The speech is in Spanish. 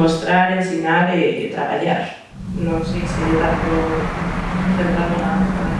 mostrar, ensinar e traballar. Non sei se tanto centrado na What?